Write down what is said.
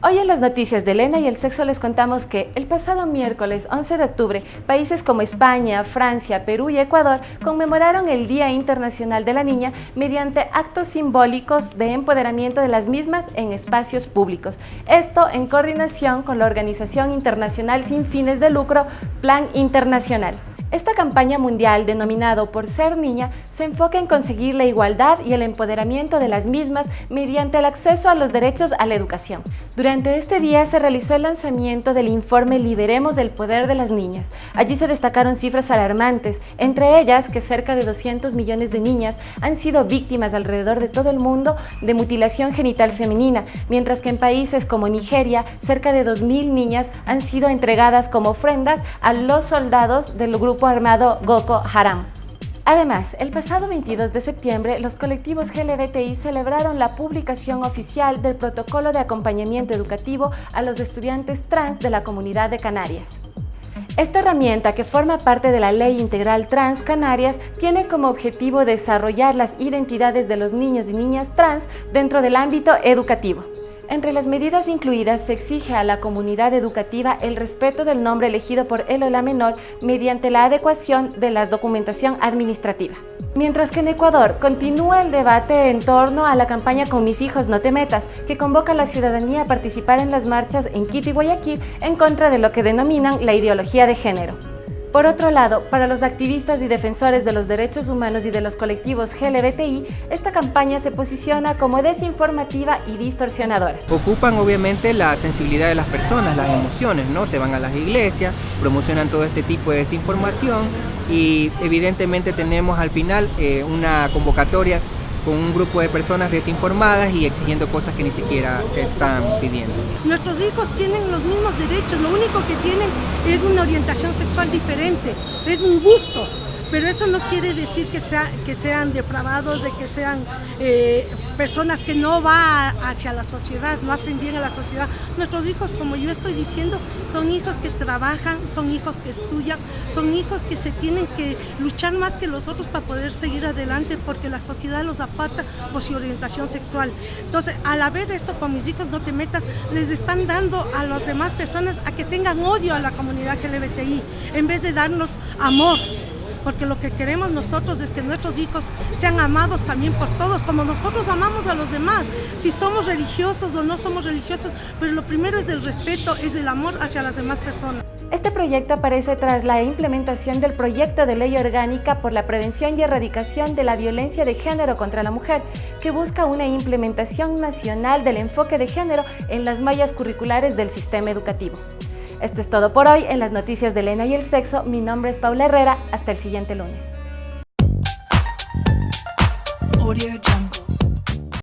Hoy en las noticias de Elena y el sexo les contamos que el pasado miércoles 11 de octubre, países como España, Francia, Perú y Ecuador conmemoraron el Día Internacional de la Niña mediante actos simbólicos de empoderamiento de las mismas en espacios públicos. Esto en coordinación con la Organización Internacional sin fines de lucro Plan Internacional. Esta campaña mundial, denominado Por Ser Niña, se enfoca en conseguir la igualdad y el empoderamiento de las mismas mediante el acceso a los derechos a la educación. Durante este día se realizó el lanzamiento del informe Liberemos del Poder de las Niñas. Allí se destacaron cifras alarmantes, entre ellas que cerca de 200 millones de niñas han sido víctimas alrededor de todo el mundo de mutilación genital femenina, mientras que en países como Nigeria, cerca de 2.000 niñas han sido entregadas como ofrendas a los soldados del grupo armado Boko Haram. Además, el pasado 22 de septiembre, los colectivos GLBTI celebraron la publicación oficial del protocolo de acompañamiento educativo a los estudiantes trans de la comunidad de Canarias. Esta herramienta, que forma parte de la Ley Integral Trans Canarias, tiene como objetivo desarrollar las identidades de los niños y niñas trans dentro del ámbito educativo. Entre las medidas incluidas se exige a la comunidad educativa el respeto del nombre elegido por él o la menor mediante la adecuación de la documentación administrativa. Mientras que en Ecuador continúa el debate en torno a la campaña Con mis hijos no te metas, que convoca a la ciudadanía a participar en las marchas en Quito y Guayaquil en contra de lo que denominan la ideología de género. Por otro lado, para los activistas y defensores de los derechos humanos y de los colectivos GLBTI, esta campaña se posiciona como desinformativa y distorsionadora. Ocupan obviamente la sensibilidad de las personas, las emociones, ¿no? Se van a las iglesias, promocionan todo este tipo de desinformación y evidentemente tenemos al final eh, una convocatoria con un grupo de personas desinformadas y exigiendo cosas que ni siquiera se están pidiendo. Nuestros hijos tienen los mismos derechos, lo único que tienen es una orientación sexual diferente, es un gusto pero eso no quiere decir que, sea, que sean depravados, de que sean eh, personas que no van hacia la sociedad, no hacen bien a la sociedad. Nuestros hijos, como yo estoy diciendo, son hijos que trabajan, son hijos que estudian, son hijos que se tienen que luchar más que los otros para poder seguir adelante porque la sociedad los aparta por su orientación sexual. Entonces, al haber esto con mis hijos, no te metas, les están dando a las demás personas a que tengan odio a la comunidad LGBTI en vez de darnos amor porque lo que queremos nosotros es que nuestros hijos sean amados también por todos, como nosotros amamos a los demás, si somos religiosos o no somos religiosos, pero lo primero es el respeto, es el amor hacia las demás personas. Este proyecto aparece tras la implementación del proyecto de ley orgánica por la prevención y erradicación de la violencia de género contra la mujer, que busca una implementación nacional del enfoque de género en las mallas curriculares del sistema educativo. Esto es todo por hoy en las noticias de Elena y el sexo. Mi nombre es Paula Herrera. Hasta el siguiente lunes.